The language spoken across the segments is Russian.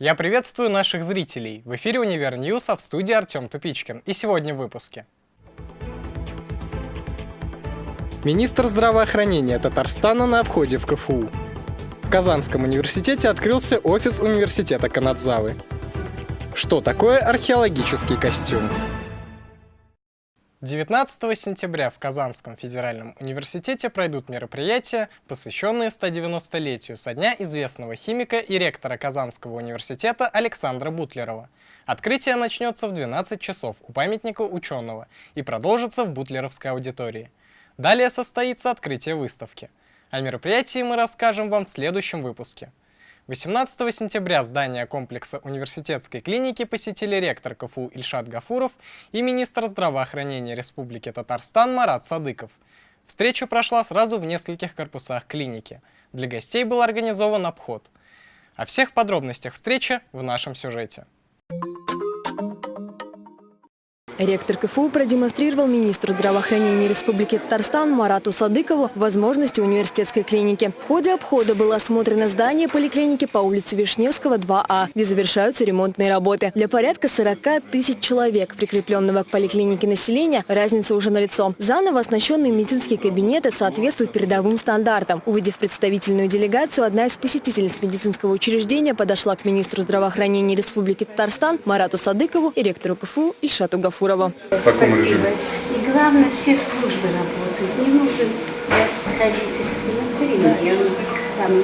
Я приветствую наших зрителей. В эфире Univer News, а в студии Артем Тупичкин. И сегодня в выпуске. Министр здравоохранения Татарстана на обходе в КФУ. В Казанском университете открылся офис университета Канадзавы. Что такое археологический костюм? 19 сентября в Казанском федеральном университете пройдут мероприятия, посвященные 190-летию со дня известного химика и ректора Казанского университета Александра Бутлерова. Открытие начнется в 12 часов у памятника ученого и продолжится в Бутлеровской аудитории. Далее состоится открытие выставки. О мероприятии мы расскажем вам в следующем выпуске. 18 сентября здание комплекса университетской клиники посетили ректор КФУ Ильшат Гафуров и министр здравоохранения Республики Татарстан Марат Садыков. Встреча прошла сразу в нескольких корпусах клиники. Для гостей был организован обход. О всех подробностях встречи в нашем сюжете. Ректор КФУ продемонстрировал министру здравоохранения Республики Татарстан Марату Садыкову возможности университетской клиники. В ходе обхода было осмотрено здание поликлиники по улице Вишневского, 2А, где завершаются ремонтные работы. Для порядка 40 тысяч человек, прикрепленного к поликлинике населения, разница уже налицо. Заново оснащенные медицинские кабинеты соответствуют передовым стандартам. Увидев представительную делегацию, одна из посетительниц медицинского учреждения подошла к министру здравоохранения Республики Татарстан Марату Садыкову и ректору КФУ Ильшату Гафуру. Шакурова. Спасибо. И главное, все службы работают. Не нужно сходить в рентген, там э,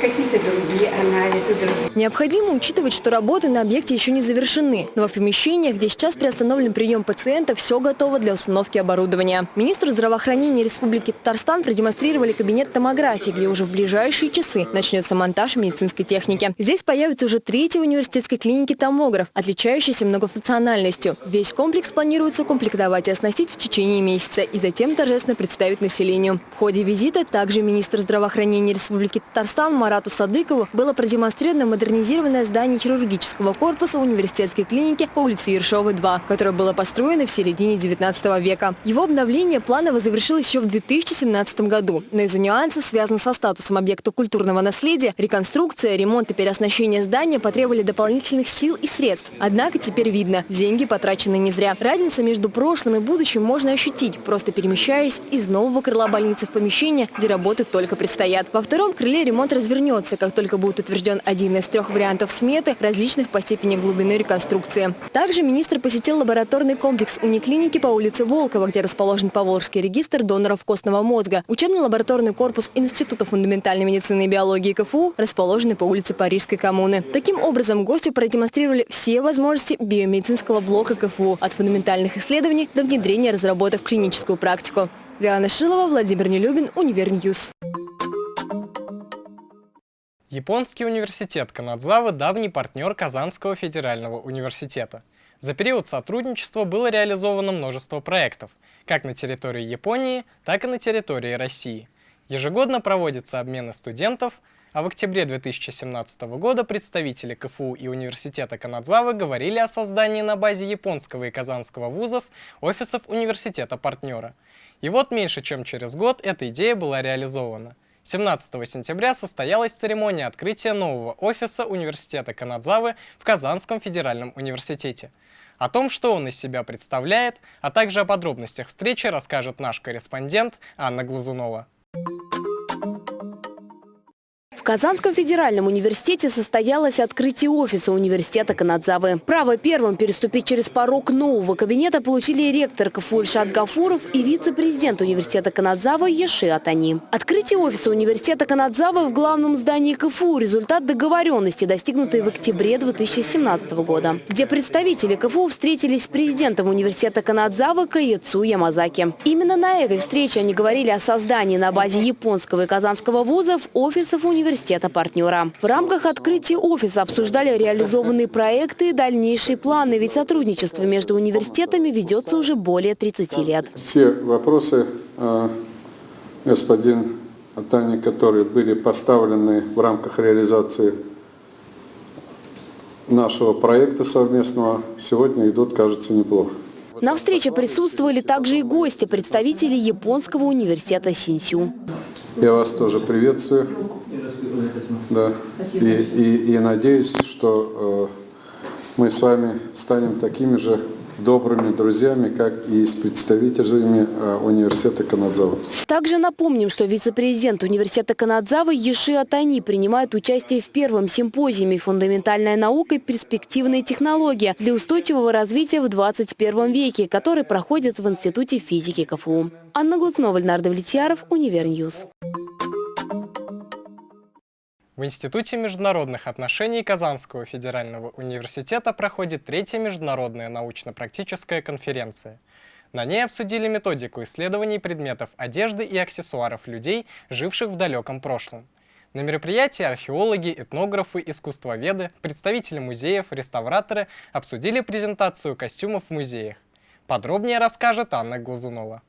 какие-то другие анализы. Другие. Необходимо учитывать, что работы на объекте еще не завершены, но в помещениях, где сейчас приостановлен прием пациента, все готово для установки оборудования. Министру здравоохранения Республики Татарстан продемонстрировали кабинет томографии, где уже в ближайшие часы начнется монтаж медицинской техники. Здесь появится уже третий университетской клиники томограф, отличающийся многофункциональностью. Весь комплекс планируется комплектовать и оснастить в течение месяца и затем торжественно представить населению. В ходе визита также министр здравоохранения Республики Республики Татарстан Марату Садыкову было продемонстрировано модернизированное здание хирургического корпуса университетской клиники по улице Ершовой, 2, которое было построено в середине 19 века. Его обновление планово завершилось еще в 2017 году, но из-за нюансов, связанных со статусом объекта культурного наследия, реконструкция, ремонт и переоснащение здания потребовали дополнительных сил и средств. Однако теперь видно, деньги потрачены не зря. Разница между прошлым и будущим можно ощутить, просто перемещаясь из нового крыла больницы в помещение, где работы только предстоят. Во втором крыле ремонт развернется, как только будет утвержден один из трех вариантов сметы, различных по степени глубины реконструкции. Также министр посетил лабораторный комплекс униклиники по улице Волкова, где расположен Поволжский регистр доноров костного мозга. Учебно-лабораторный корпус Института фундаментальной медицины и биологии КФУ, расположенный по улице Парижской коммуны. Таким образом, гостю продемонстрировали все возможности биомедицинского блока КФУ, от фундаментальных исследований до внедрения разработок в клиническую практику. Диана Шилова, Владимир Нелюбин, Univer News. Японский университет Канадзавы – давний партнер Казанского федерального университета. За период сотрудничества было реализовано множество проектов, как на территории Японии, так и на территории России. Ежегодно проводятся обмены студентов, а в октябре 2017 года представители КФУ и Университета Канадзавы говорили о создании на базе японского и казанского вузов офисов университета-партнера. И вот меньше чем через год эта идея была реализована – 17 сентября состоялась церемония открытия нового офиса Университета Канадзавы в Казанском федеральном университете. О том, что он из себя представляет, а также о подробностях встречи расскажет наш корреспондент Анна Глазунова. Казанском федеральном университете состоялось открытие офиса университета Канадзавы. Право первым переступить через порог нового кабинета получили ректор КФУ Ильшат Гафуров и вице-президент университета Канадзавы Еши Атани. Открытие офиса университета Канадзавы в главном здании КФУ – результат договоренности, достигнутой в октябре 2017 года, где представители КФУ встретились с президентом университета Канадзавы Каецу Ямазаки. Именно на этой встрече они говорили о создании на базе японского и казанского вузов офисов университета университета-партнера. В рамках открытия офиса обсуждали реализованные проекты и дальнейшие планы, ведь сотрудничество между университетами ведется уже более 30 лет. Все вопросы, э, господин Атани, которые были поставлены в рамках реализации нашего проекта совместного, сегодня идут, кажется, неплохо. На встрече присутствовали также и гости, представители Японского университета Синсю. Я вас тоже приветствую. Да. И, и, и надеюсь, что э, мы с вами станем такими же добрыми друзьями, как и с представителями э, университета Канадзава. Также напомним, что вице-президент университета Канадзавы Еши Атани принимает участие в первом симпозиуме «Фундаментальная наука и перспективные технологии для устойчивого развития в 21 веке», который проходит в Институте физики КФУ. Анна Глуцнова, Леонард Влетьяров, Univer News. В Институте международных отношений Казанского федерального университета проходит третья международная научно-практическая конференция. На ней обсудили методику исследований предметов одежды и аксессуаров людей, живших в далеком прошлом. На мероприятии археологи, этнографы, искусствоведы, представители музеев, реставраторы обсудили презентацию костюмов в музеях. Подробнее расскажет Анна Глазунова.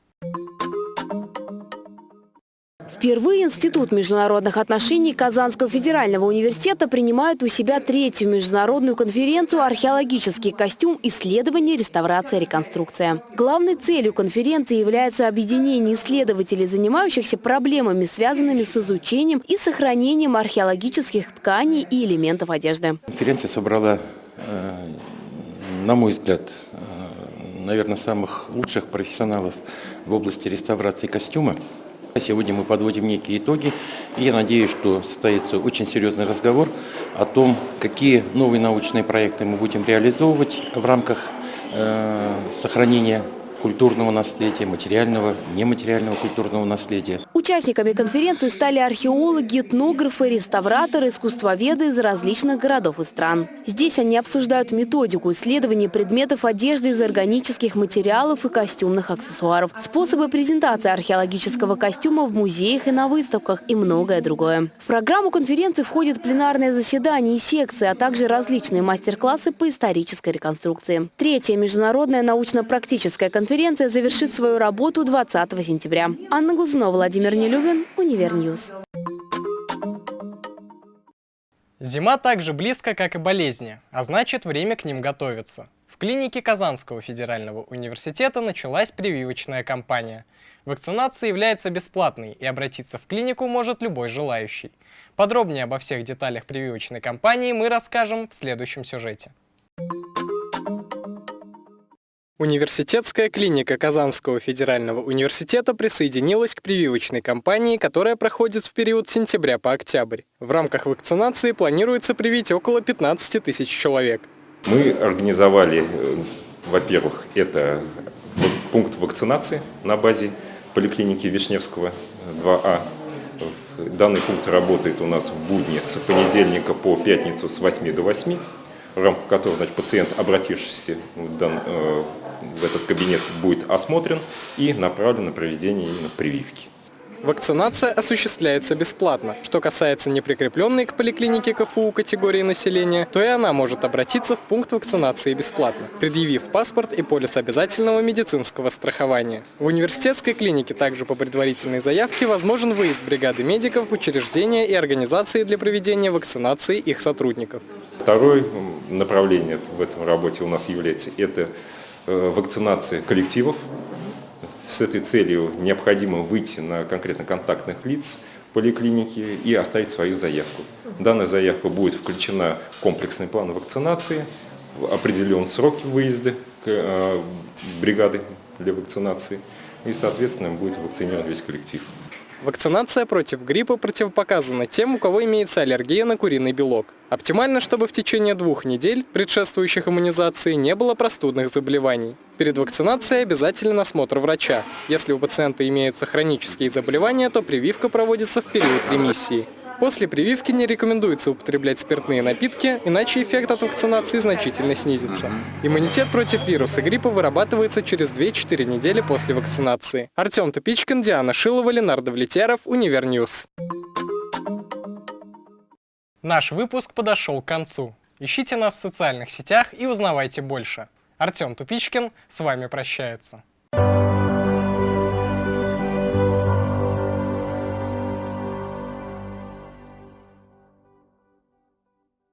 Впервые Институт международных отношений Казанского федерального университета принимает у себя третью международную конференцию «Археологический костюм. Исследование, реставрация, реконструкция». Главной целью конференции является объединение исследователей, занимающихся проблемами, связанными с изучением и сохранением археологических тканей и элементов одежды. Конференция собрала, э, на мой взгляд, э, наверное, самых лучших профессионалов в области реставрации костюма. Сегодня мы подводим некие итоги, и я надеюсь, что состоится очень серьезный разговор о том, какие новые научные проекты мы будем реализовывать в рамках э, сохранения культурного наследия, материального, нематериального культурного наследия. Участниками конференции стали археологи, этнографы, реставраторы, искусствоведы из различных городов и стран. Здесь они обсуждают методику исследования предметов одежды из органических материалов и костюмных аксессуаров, способы презентации археологического костюма в музеях и на выставках и многое другое. В программу конференции входят пленарные заседания и секции, а также различные мастер-классы по исторической реконструкции. Третья международная научно-практическая конференция Конференция завершит свою работу 20 сентября. Анна Глазунова, Владимир Нелюбин, Univer News. Зима так же близко, как и болезни, а значит время к ним готовиться. В клинике Казанского федерального университета началась прививочная кампания. Вакцинация является бесплатной и обратиться в клинику может любой желающий. Подробнее обо всех деталях прививочной кампании мы расскажем в следующем сюжете. Университетская клиника Казанского федерального университета присоединилась к прививочной кампании, которая проходит в период с сентября по октябрь. В рамках вакцинации планируется привить около 15 тысяч человек. Мы организовали, э, во-первых, это пункт вакцинации на базе поликлиники Вишневского 2А. Данный пункт работает у нас в будни с понедельника по пятницу с 8 до 8 в рамках которого значит, пациент, обратившийся в, дан, э, этот кабинет, будет осмотрен и направлен на проведение именно прививки. Вакцинация осуществляется бесплатно. Что касается неприкрепленной к поликлинике КФУ категории населения, то и она может обратиться в пункт вакцинации бесплатно, предъявив паспорт и полис обязательного медицинского страхования. В университетской клинике также по предварительной заявке возможен выезд бригады медиков в учреждения и организации для проведения вакцинации их сотрудников. Второе направление в этом работе у нас является это э, вакцинация коллективов. С этой целью необходимо выйти на конкретно контактных лиц поликлиники и оставить свою заявку. Данная заявка будет включена в комплексный план вакцинации, определен сроки выезда э, бригады для вакцинации и, соответственно, будет вакцинирован весь коллектив. Вакцинация против гриппа противопоказана тем, у кого имеется аллергия на куриный белок. Оптимально, чтобы в течение двух недель, предшествующих иммунизации, не было простудных заболеваний. Перед вакцинацией обязателен осмотр врача. Если у пациента имеются хронические заболевания, то прививка проводится в период ремиссии. После прививки не рекомендуется употреблять спиртные напитки, иначе эффект от вакцинации значительно снизится. Иммунитет против вируса гриппа вырабатывается через 2-4 недели после вакцинации. Артем Тупичкин, Диана Шилова, Ленардо Влетяров, Univer News. Наш выпуск подошел к концу. Ищите нас в социальных сетях и узнавайте больше. Артем Тупичкин с вами прощается.